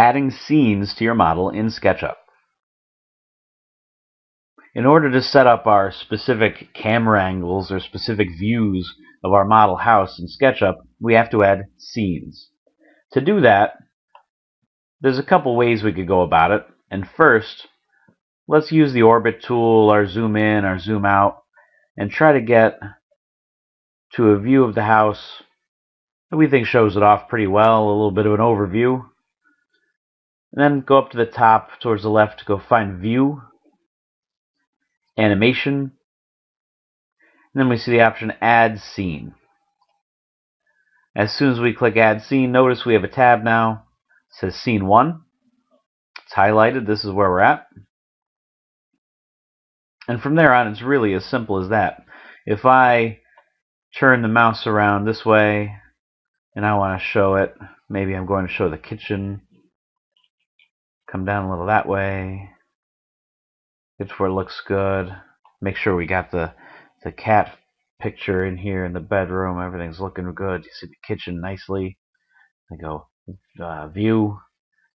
adding scenes to your model in SketchUp. In order to set up our specific camera angles or specific views of our model house in SketchUp, we have to add scenes. To do that, there's a couple ways we could go about it. And first, let's use the orbit tool, our zoom in, our zoom out, and try to get to a view of the house that we think shows it off pretty well, a little bit of an overview. And then go up to the top towards the left to go find view, animation, and then we see the option add scene. As soon as we click add scene, notice we have a tab now. It says scene 1. It's highlighted. This is where we're at. And from there on, it's really as simple as that. If I turn the mouse around this way and I want to show it, maybe I'm going to show the kitchen come down a little that way. It's where it looks good. Make sure we got the the cat picture in here in the bedroom. Everything's looking good. You see the kitchen nicely. I go uh, view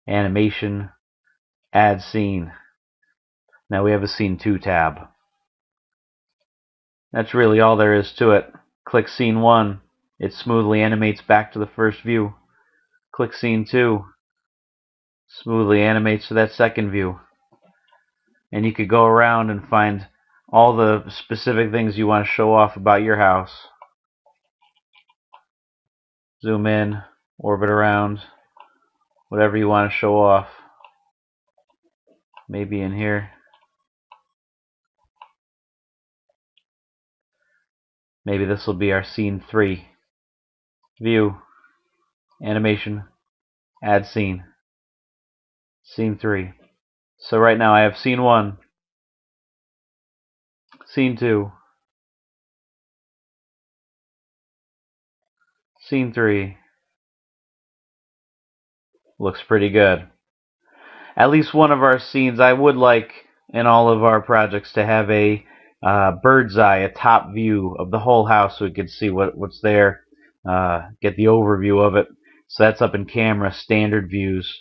animation add scene. Now we have a scene 2 tab. That's really all there is to it. Click scene 1 it smoothly animates back to the first view. Click scene 2 smoothly animates to that second view. And you could go around and find all the specific things you want to show off about your house. Zoom in, orbit around, whatever you want to show off. Maybe in here. Maybe this will be our scene 3. View, animation, add scene. Scene 3. So right now I have scene 1, scene 2, scene 3. Looks pretty good. At least one of our scenes, I would like in all of our projects to have a uh, bird's eye, a top view of the whole house so we could see what, what's there, uh, get the overview of it. So that's up in camera, standard views,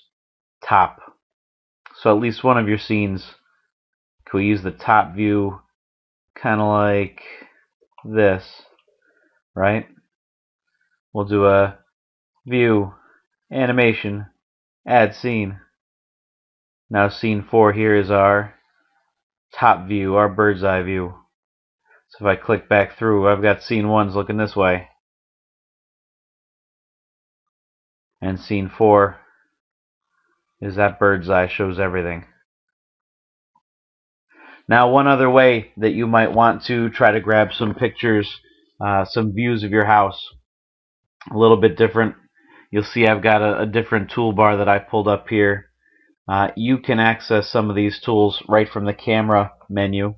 top. So at least one of your scenes, we use the top view kind of like this, right? We'll do a view, animation, add scene. Now scene 4 here is our top view, our bird's eye view. So if I click back through, I've got scene 1's looking this way. And scene 4 is that bird's eye shows everything. Now, one other way that you might want to try to grab some pictures, uh, some views of your house, a little bit different. You'll see I've got a, a different toolbar that I pulled up here. Uh, you can access some of these tools right from the camera menu.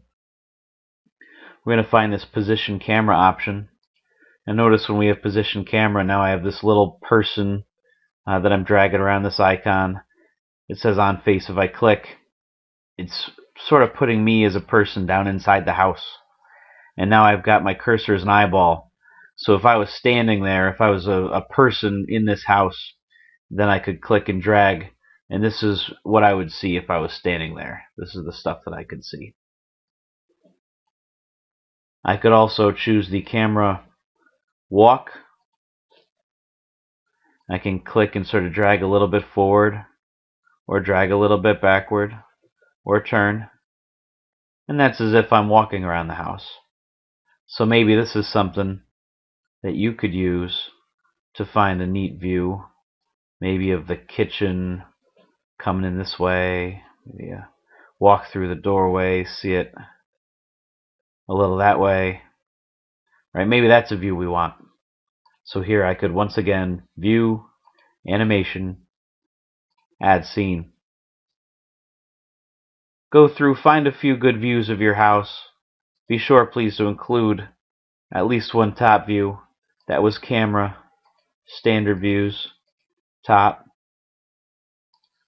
We're going to find this position camera option. And notice when we have position camera, now I have this little person uh, that I'm dragging around this icon it says on face if I click it's sort of putting me as a person down inside the house. And now I've got my cursor as an eyeball. So if I was standing there if I was a, a person in this house then I could click and drag. And this is what I would see if I was standing there. This is the stuff that I could see. I could also choose the camera walk. I can click and sort of drag a little bit forward or drag a little bit backward, or turn. And that's as if I'm walking around the house. So maybe this is something that you could use to find a neat view, maybe of the kitchen coming in this way, maybe a walk through the doorway, see it a little that way. Right? Maybe that's a view we want. So here I could once again view, animation, Add scene. Go through, find a few good views of your house. Be sure, please, to include at least one top view. That was camera, standard views, top.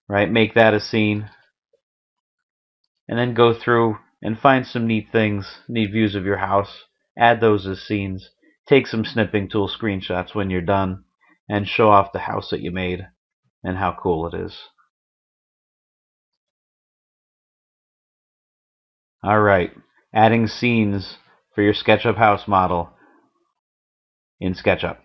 Right, make that a scene. And then go through and find some neat things, neat views of your house. Add those as scenes. Take some snipping tool screenshots when you're done and show off the house that you made and how cool it is. All right, adding scenes for your SketchUp house model in SketchUp.